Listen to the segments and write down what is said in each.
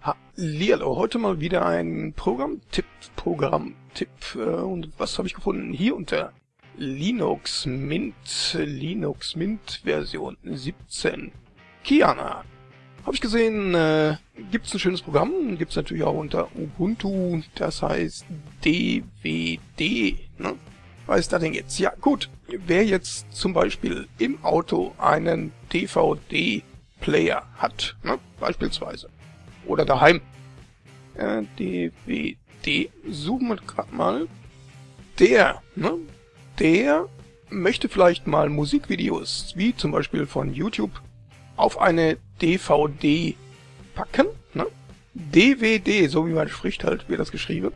Hallihallo, heute mal wieder ein Programmtipp, Programmtipp. Äh, und was habe ich gefunden? Hier unter Linux Mint, Linux Mint Version 17. Kiana. Habe ich gesehen, äh, gibt es ein schönes Programm, gibt es natürlich auch unter Ubuntu, das heißt DVD. Ne? Ist das denn jetzt? Ja, gut. Wer jetzt zum Beispiel im Auto einen DVD-Player hat, ne? beispielsweise, oder daheim, äh, DVD, suchen wir gerade mal, der, ne? der möchte vielleicht mal Musikvideos, wie zum Beispiel von YouTube, auf eine DVD packen, ne? DVD, so wie man spricht halt, wird das geschrieben.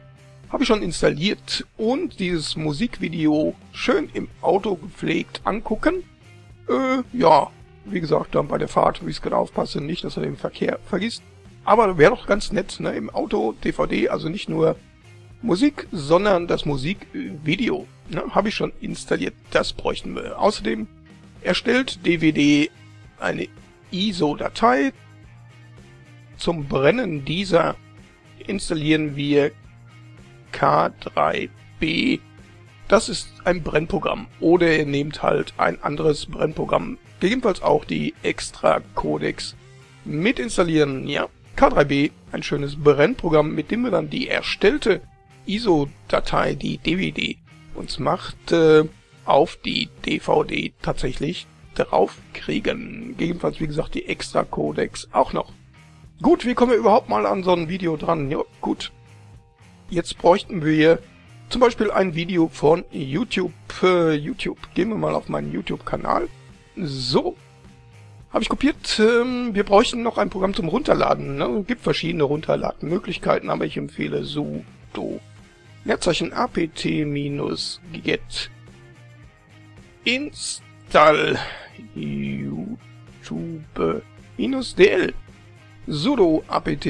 Habe ich schon installiert und dieses Musikvideo schön im Auto gepflegt angucken. Äh, ja, wie gesagt, dann bei der Fahrt, wie ich es genau aufpasse, nicht, dass er den Verkehr vergisst. Aber wäre doch ganz nett, ne, im Auto DVD, also nicht nur Musik, sondern das Musikvideo. Ne, Habe ich schon installiert, das bräuchten wir. Außerdem erstellt DVD eine ISO-Datei. Zum Brennen dieser installieren wir K3B. Das ist ein Brennprogramm. Oder ihr nehmt halt ein anderes Brennprogramm. Gegebenenfalls auch die Extra Codex mit installieren. Ja, K3B, ein schönes Brennprogramm, mit dem wir dann die erstellte ISO-Datei, die DVD, uns macht, äh, auf die DVD tatsächlich draufkriegen. Gegebenenfalls, wie gesagt, die Extra Codex auch noch. Gut, wie kommen wir überhaupt mal an so ein Video dran? Ja, gut. Jetzt bräuchten wir zum Beispiel ein Video von YouTube. Äh, YouTube. Gehen wir mal auf meinen YouTube-Kanal. So. Habe ich kopiert. Ähm, wir bräuchten noch ein Programm zum Runterladen. Ne? Gibt verschiedene Runterladenmöglichkeiten, aber ich empfehle sudo. Leerzeichen apt-get install youtube-dl sudo apt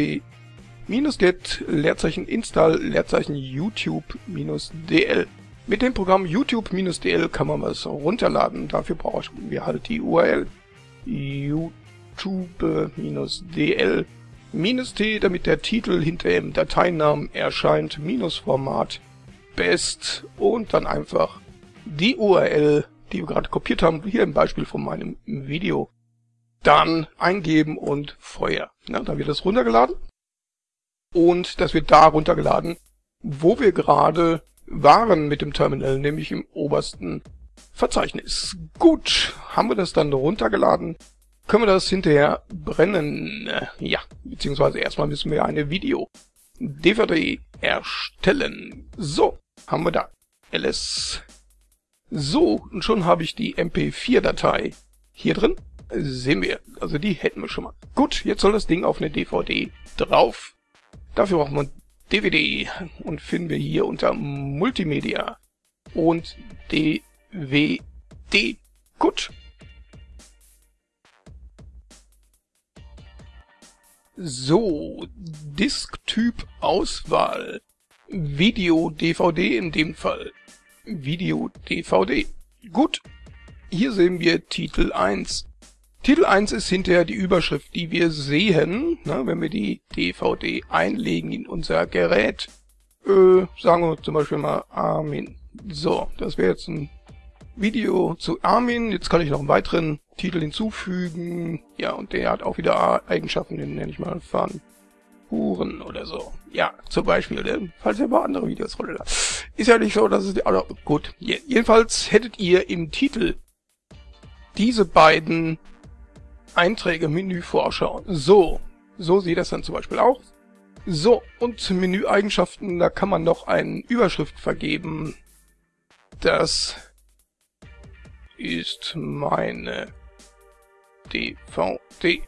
minus get Leerzeichen install Leerzeichen youtube minus dl. Mit dem Programm youtube minus dl kann man was runterladen. Dafür brauchen wir halt die URL youtube minus dl minus t, damit der Titel hinter dem Dateinamen erscheint, minus Format best und dann einfach die URL, die wir gerade kopiert haben, hier im Beispiel von meinem Video, dann eingeben und Feuer. Ja, dann wird das runtergeladen und das wird da runtergeladen, wo wir gerade waren mit dem Terminal, nämlich im obersten Verzeichnis. Gut, haben wir das dann runtergeladen, können wir das hinterher brennen. Ja, beziehungsweise erstmal müssen wir eine Video-DVD erstellen. So, haben wir da. ls. So, und schon habe ich die MP4-Datei hier drin. Sehen wir, also die hätten wir schon mal. Gut, jetzt soll das Ding auf eine DVD drauf. Dafür brauchen wir DVD und finden wir hier unter Multimedia und DVD. Gut. So, Disktyp Auswahl. Video DVD in dem Fall. Video DVD. Gut. Hier sehen wir Titel 1. Titel 1 ist hinterher die Überschrift, die wir sehen, ne, wenn wir die DVD einlegen in unser Gerät. Äh, sagen wir zum Beispiel mal Armin. So, das wäre jetzt ein Video zu Armin. Jetzt kann ich noch einen weiteren Titel hinzufügen. Ja, und der hat auch wieder Eigenschaften, den nenne ich mal Fun. Huren oder so. Ja, zum Beispiel, ne? falls ihr mal andere Videos runterladen. Ist ja nicht so, dass es... Also, gut, jedenfalls hättet ihr im Titel diese beiden Einträge Menüvorschau. So, so sieht das dann zum Beispiel aus. So, und Menüeigenschaften, da kann man noch eine Überschrift vergeben. Das ist meine DVD.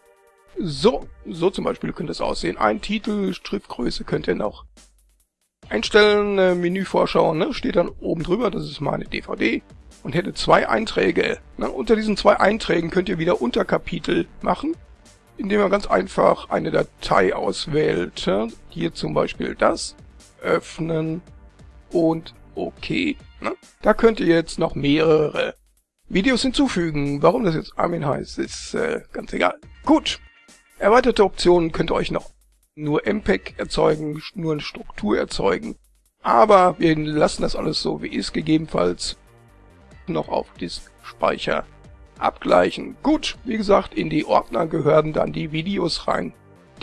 So, so zum Beispiel könnte es aussehen. Ein Titel, Schriftgröße könnt ihr noch einstellen. Äh, Menüvorschau, ne, steht dann oben drüber, das ist meine DVD und hätte zwei Einträge. Ne? Unter diesen zwei Einträgen könnt ihr wieder Unterkapitel machen, indem ihr ganz einfach eine Datei auswählt. Ne? Hier zum Beispiel das, öffnen und OK. Ne? Da könnt ihr jetzt noch mehrere Videos hinzufügen. Warum das jetzt Armin heißt, ist äh, ganz egal. Gut. Erweiterte Optionen könnt ihr euch noch nur MPEG erzeugen, nur eine Struktur erzeugen. Aber wir lassen das alles so, wie ist, gegebenenfalls noch auf Disk Speicher abgleichen. Gut, wie gesagt, in die Ordner gehören dann die Videos rein,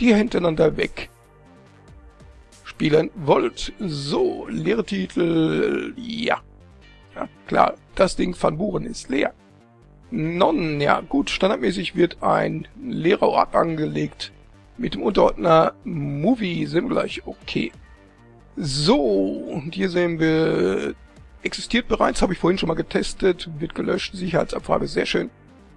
die ihr hintereinander weg spielen wollt. So, leere Titel, ja. Ja. Klar, das Ding von Buren ist leer. Non, ja gut, standardmäßig wird ein leerer Ort angelegt mit dem Unterordner Movie sind gleich okay. So, und hier sehen wir existiert bereits, habe ich vorhin schon mal getestet, wird gelöscht, Sicherheitsabfrage, sehr schön.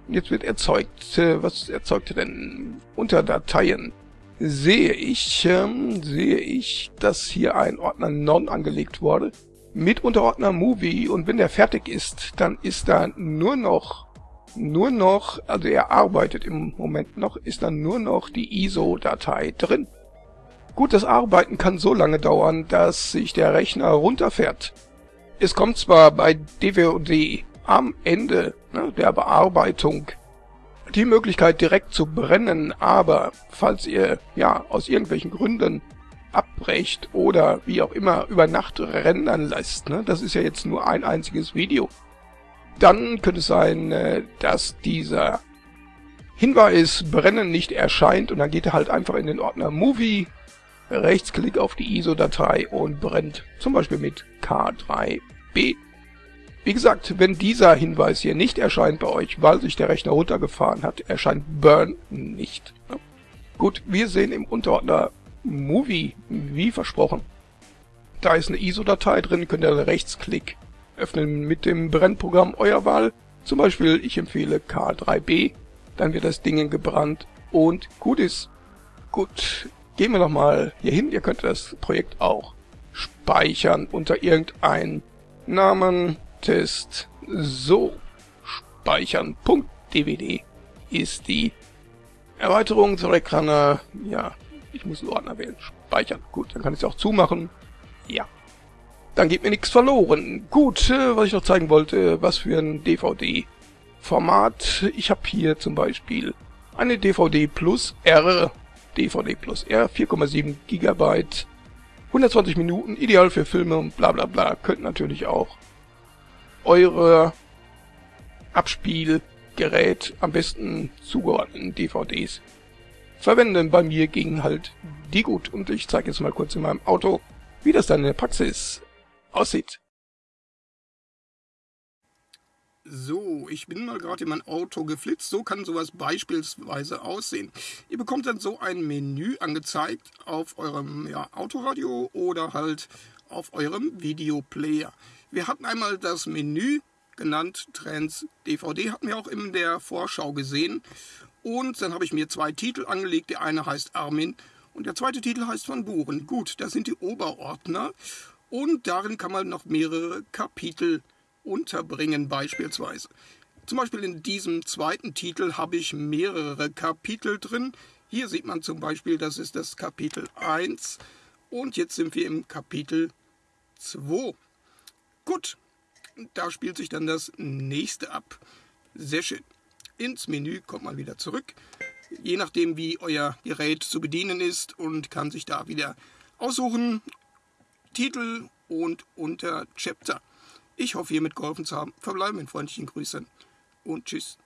Jetzt wird erzeugt, äh, was erzeugte denn unter Dateien? Sehe ich, ähm, sehe ich, dass hier ein Ordner Non angelegt wurde, mit Unterordner Movie und wenn der fertig ist, dann ist da nur noch, nur noch, also er arbeitet im Moment noch, ist dann nur noch die ISO-Datei drin. Gut, das Arbeiten kann so lange dauern, dass sich der Rechner runterfährt. Es kommt zwar bei DWOD am Ende ne, der Bearbeitung die Möglichkeit direkt zu brennen, aber falls ihr ja aus irgendwelchen Gründen abbrecht oder wie auch immer über Nacht rendern lässt, ne, das ist ja jetzt nur ein einziges Video, dann könnte es sein, äh, dass dieser Hinweis Brennen nicht erscheint und dann geht er halt einfach in den Ordner Movie, Rechtsklick auf die ISO-Datei und brennt zum Beispiel mit K3B. Wie gesagt, wenn dieser Hinweis hier nicht erscheint bei euch, weil sich der Rechner runtergefahren hat, erscheint Burn nicht. Gut, wir sehen im Unterordner Movie, wie versprochen. Da ist eine ISO-Datei drin, könnt ihr Rechtsklick öffnen mit dem Brennprogramm eurer Wahl. Zum Beispiel, ich empfehle K3B, dann wird das Ding gebrannt und gut ist. Gut, Gehen wir nochmal hier hin. Ihr könnt das Projekt auch speichern unter irgendeinem Namen. Test. So. Speichern.dvd ist die Erweiterung zur Ekraner. Ja, ich muss einen Ordner wählen. Speichern. Gut, dann kann ich es auch zumachen. Ja. Dann geht mir nichts verloren. Gut, äh, was ich noch zeigen wollte, was für ein DVD-Format. Ich habe hier zum Beispiel eine DVD Plus R DVD plus R, 4,7 GB, 120 Minuten, ideal für Filme und bla bla bla. Könnt natürlich auch eure Abspielgerät, am besten zugeordneten DVDs verwenden. Bei mir ging halt die gut und ich zeige jetzt mal kurz in meinem Auto, wie das dann in der Praxis aussieht. So, ich bin mal gerade in mein Auto geflitzt. So kann sowas beispielsweise aussehen. Ihr bekommt dann so ein Menü angezeigt auf eurem ja, Autoradio oder halt auf eurem Videoplayer. Wir hatten einmal das Menü genannt Trends DVD, hatten wir auch in der Vorschau gesehen. Und dann habe ich mir zwei Titel angelegt. Der eine heißt Armin und der zweite Titel heißt Van Buren. Gut, das sind die Oberordner. Und darin kann man noch mehrere Kapitel unterbringen beispielsweise. Zum Beispiel in diesem zweiten Titel habe ich mehrere Kapitel drin. Hier sieht man zum Beispiel, das ist das Kapitel 1 und jetzt sind wir im Kapitel 2. Gut, da spielt sich dann das nächste ab. Sehr schön. Ins Menü kommt man wieder zurück, je nachdem wie euer Gerät zu bedienen ist und kann sich da wieder aussuchen, Titel und unter Chapter. Ich hoffe, hiermit geholfen zu haben. Verbleiben mit freundlichen Grüßen und tschüss.